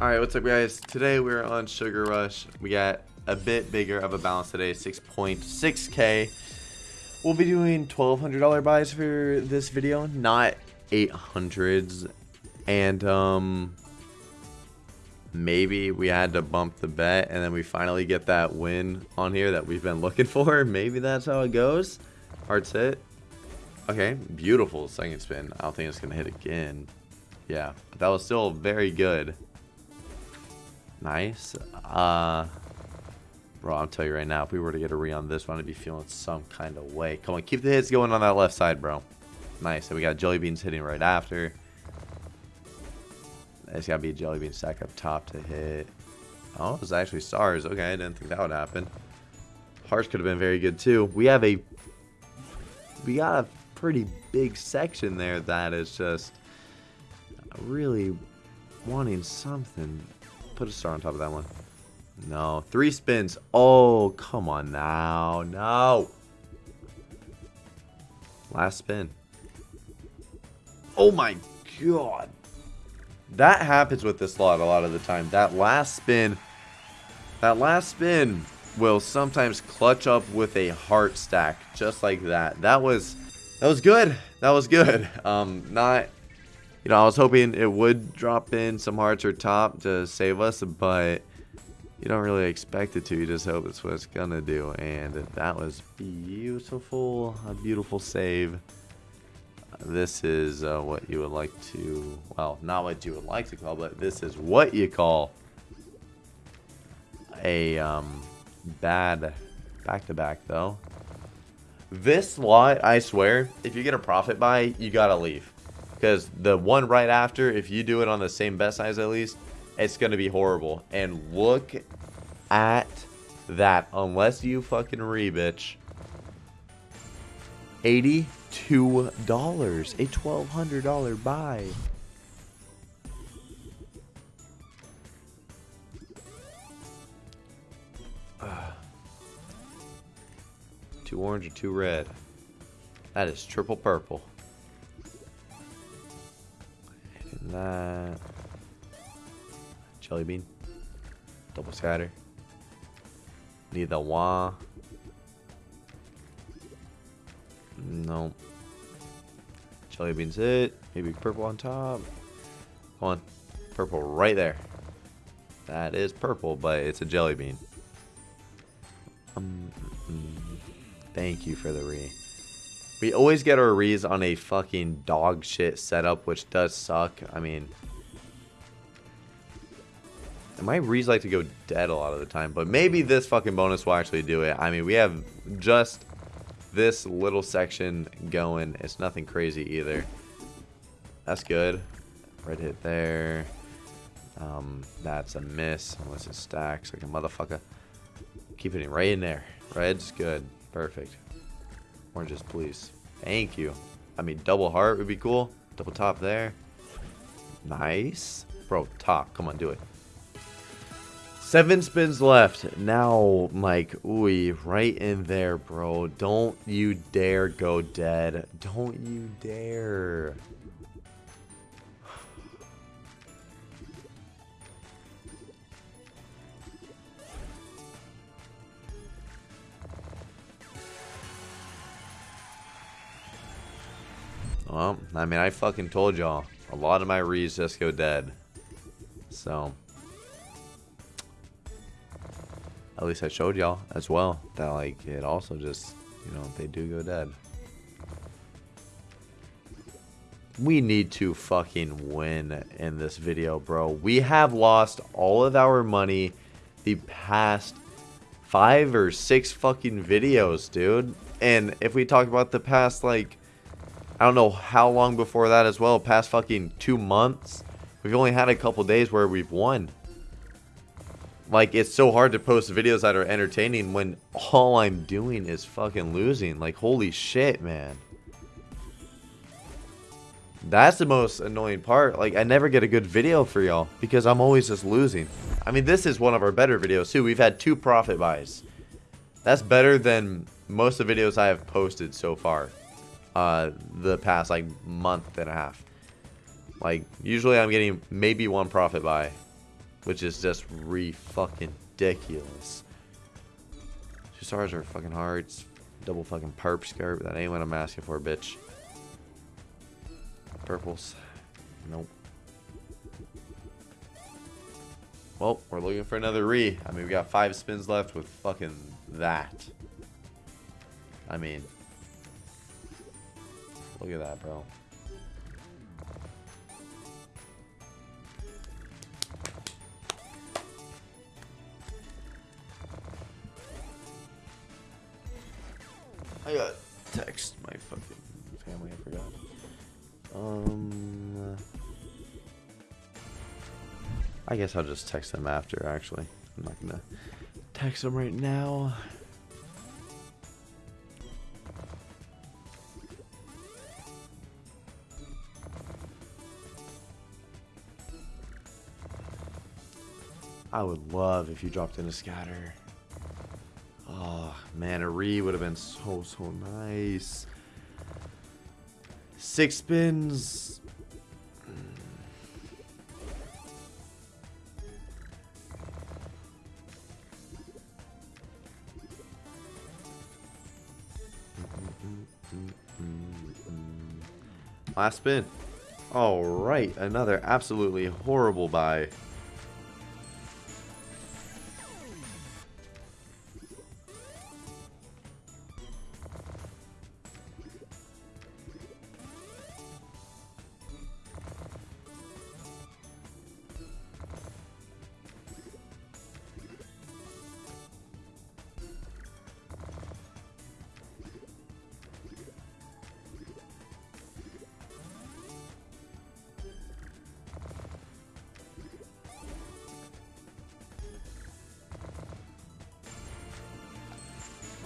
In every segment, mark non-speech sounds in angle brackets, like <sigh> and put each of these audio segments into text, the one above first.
Alright, what's up guys? Today we're on Sugar Rush. We got a bit bigger of a balance today, 6.6k. We'll be doing $1,200 buys for this video, not 800s. And, um, maybe we had to bump the bet and then we finally get that win on here that we've been looking <laughs> for. Maybe that's how it goes. Hearts hit. Okay, beautiful second spin. I don't think it's going to hit again. Yeah, but that was still very good. Nice. Uh, bro, I'll tell you right now, if we were to get a re on this one, I'd be feeling some kind of way. Come on, keep the hits going on that left side, bro. Nice. And we got Jelly Beans hitting right after. It's got to be a Jelly Bean stack up top to hit. Oh, it was actually stars. Okay, I didn't think that would happen. Hearts could have been very good, too. We have a... We got a pretty big section there that is just really wanting something. Put a star on top of that one. No. Three spins. Oh, come on now. No. Last spin. Oh my god. That happens with this slot a lot of the time. That last spin. That last spin will sometimes clutch up with a heart stack. Just like that. That was... That was good. That was good. Um, not you know, I was hoping it would drop in some hearts or top to save us, but you don't really expect it to. You just hope it's what it's going to do. And that was beautiful. A beautiful save. This is uh, what you would like to, well, not what you would like to call, but this is what you call a um, bad back-to-back, -back, though. This lot, I swear, if you get a profit buy, you gotta leave. Because the one right after, if you do it on the same bet size at least, it's going to be horrible. And look at that. Unless you fucking re, bitch. $82. A $1,200 buy. Two orange or two red. That is triple purple. That. Jelly bean. Double scatter. Need the wah. No. Jelly beans it. Maybe purple on top. Come on. Purple right there. That is purple, but it's a jelly bean. Um, mm, thank you for the re. We always get our reads on a fucking dog shit setup, which does suck. I mean, my reads like to go dead a lot of the time, but maybe this fucking bonus will actually do it. I mean, we have just this little section going. It's nothing crazy either. That's good. Red hit there. Um, that's a miss unless it stacks like a motherfucker. Keep it right in there. Red's good. Perfect. Oranges, please. Thank you. I mean, double heart would be cool. Double top there. Nice. Bro, top. Come on, do it. Seven spins left. Now, Mike, ooh, right in there, bro. Don't you dare go dead. Don't you dare. Well, I mean, I fucking told y'all. A lot of my reads just go dead. So. At least I showed y'all as well. That, like, it also just, you know, they do go dead. We need to fucking win in this video, bro. We have lost all of our money the past five or six fucking videos, dude. And if we talk about the past, like, I don't know how long before that as well. Past fucking two months. We've only had a couple days where we've won. Like, it's so hard to post videos that are entertaining when all I'm doing is fucking losing. Like, holy shit, man. That's the most annoying part. Like, I never get a good video for y'all because I'm always just losing. I mean, this is one of our better videos, too. We've had two profit buys. That's better than most of the videos I have posted so far uh, the past like month and a half. Like usually I'm getting maybe one profit buy which is just re fucking ridiculous. Two stars are fucking hearts. Double fucking perp skirt. That ain't what I'm asking for, bitch. Purples. Nope. Well, we're looking for another re. I mean, we got five spins left with fucking that. I mean, look at that, bro. I got text my fucking family. I forgot. Um, I guess I'll just text them after. Actually, I'm not gonna text them right now. I would love if you dropped in a scatter. Oh, man, a re would have been so, so nice. Six spins. Last spin. All right, another absolutely horrible buy.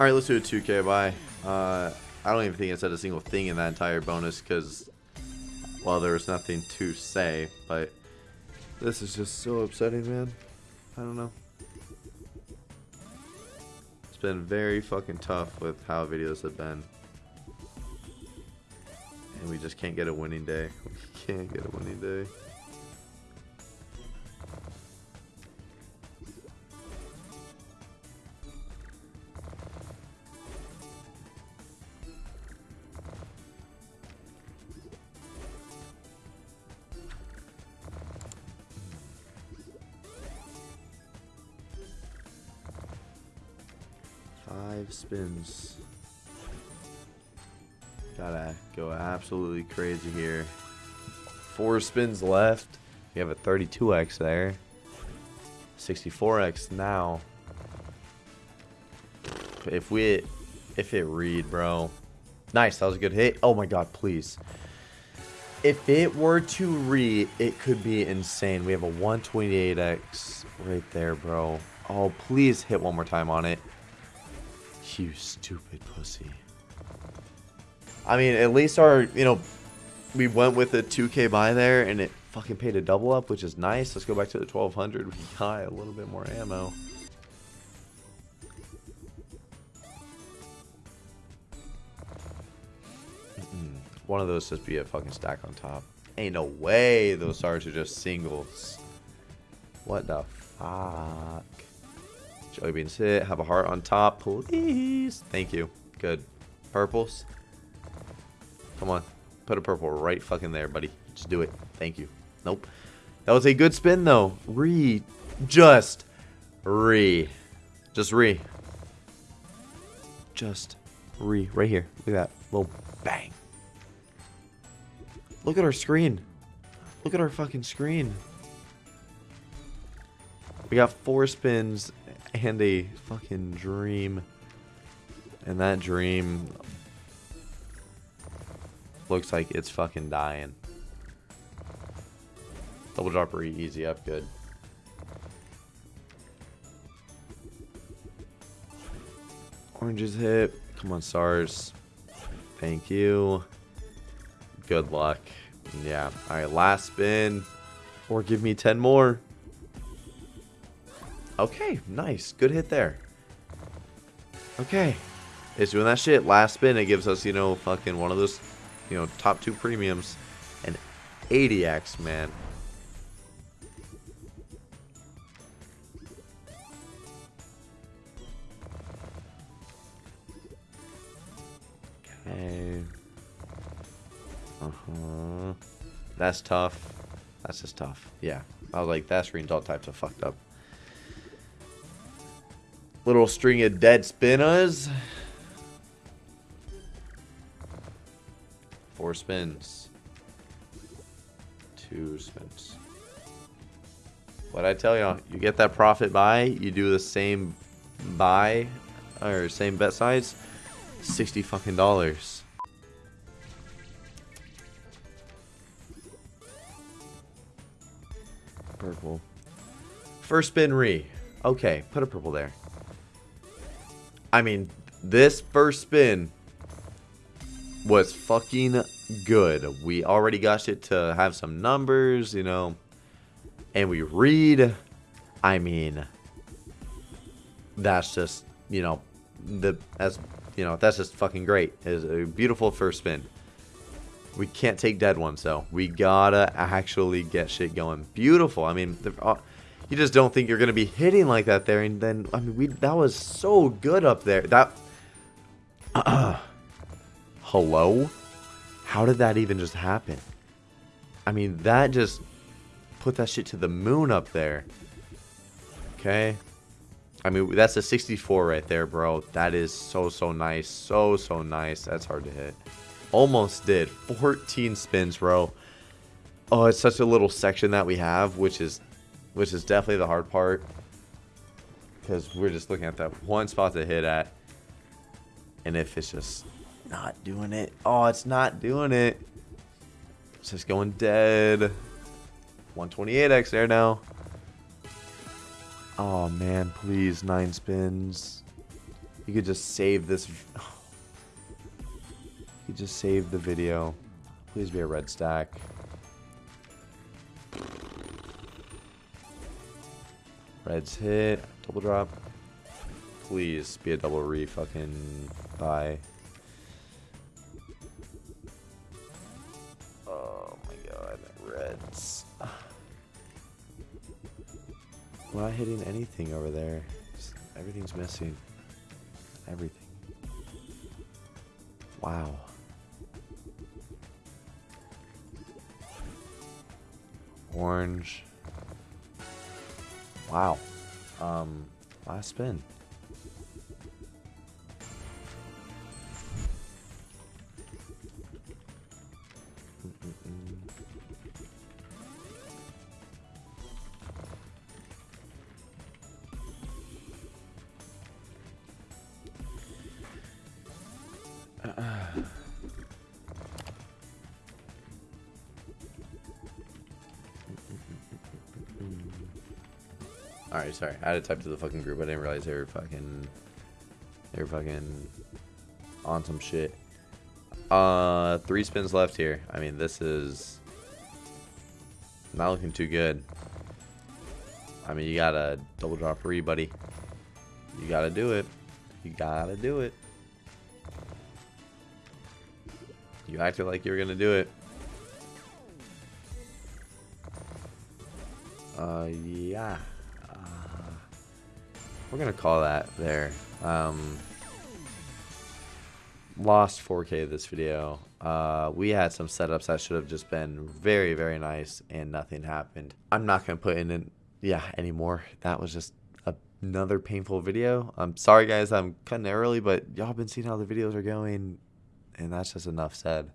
All right, let's do a 2K buy. Uh, I don't even think I said a single thing in that entire bonus because, well, there was nothing to say. But this is just so upsetting, man. I don't know. It's been very fucking tough with how videos have been. And we just can't get a winning day. <laughs> We can't get a winning day. Spins. Gotta go absolutely crazy here. Four spins left. We have a 32x there. 64x now. If we, if it read, bro. Nice, that was a good hit. Oh my god, please. If it were to read, it could be insane. We have a 128x right there, bro. Oh, please hit one more time on it. You stupid pussy. I mean, at least our, you know, we went with a 2k buy there and it fucking paid a double up, which is nice. Let's go back to the 1200. We got a little bit more ammo. One of those just be a fucking stack on top. Ain't no way those stars are just singles. What the fuck? Jelly beans hit. Have a heart on top, please. Thank you. Good. Purples. Come on. Put a purple right fucking there, buddy. Just do it. Thank you. Nope. That was a good spin, though. Re. Just. Re. Just re. Just re. Right here. Look at that. Little bang. Look at our screen. Look at our fucking screen. We got four spins and a fucking dream. And that dream looks like it's fucking dying. Double dropper easy up good. Oranges hit. Come on, stars. Thank you. Good luck. Yeah. Alright, last spin. Or give me 10 more. Okay, nice. Good hit there. Okay. It's doing that shit. Last spin, it gives us, you know, fucking one of those, you know, top two premiums. And 80x, man. Okay. Uh-huh. That's tough. That's just tough. Yeah. I was like, that screen's all types of fucked up. Little string of dead spinners. Four spins. Two spins. What I tell y'all, you get that profit buy, you do the same buy or same bet size, 60 fucking dollars. Purple. First spin re. Okay, put a purple there. I mean, this first spin was fucking good. We already got it to have some numbers, you know, and we read. I mean, that's just, you know, the as you know, that's just fucking great. It's a beautiful first spin. We can't take dead ones though. We gotta actually get shit going. Beautiful. I mean, uh, you just don't think you're gonna be hitting like that there, and then I mean, we that was so good up there. That. <clears throat> Hello? How did that even just happen? I mean, that just put that shit to the moon up there. Okay. I mean, that's a 64 right there, bro. That is so, so nice. So, so nice. That's hard to hit. Almost did. 14 spins, bro. Oh, it's such a little section that we have, which is which is definitely the hard part. Because we're just looking at that one spot to hit at. And if it's just not doing it. Oh, it's not doing it. It's just going dead. 128x there now. Oh man, please, nine spins. You could just save this. <sighs> You could just save the video. Please be a red stack. Reds hit. Double drop. Please be a double re fucking buy. Oh my god. Reds. <sighs> I'm not hitting anything over there. Just everything's missing. Everything. Wow. Orange. Wow. Um, last spin. Alright, sorry. I had to type to the fucking group. I didn't realize they were fucking... They were fucking... On some shit. Uh, three spins left here. I mean, this is... Not looking too good. I mean, you gotta double drop re, buddy. You gotta do it. You gotta do it. You acted like you were gonna do it. Uh, yeah. We're going to call that there. Um, lost 4K of this video. Uh, we had some setups that should have just been very, very nice and nothing happened. I'm not going to put in, it, yeah, anymore. That was just another painful video. I'm sorry, guys. I'm cutting early, but y'all been seeing how the videos are going, and that's just enough said.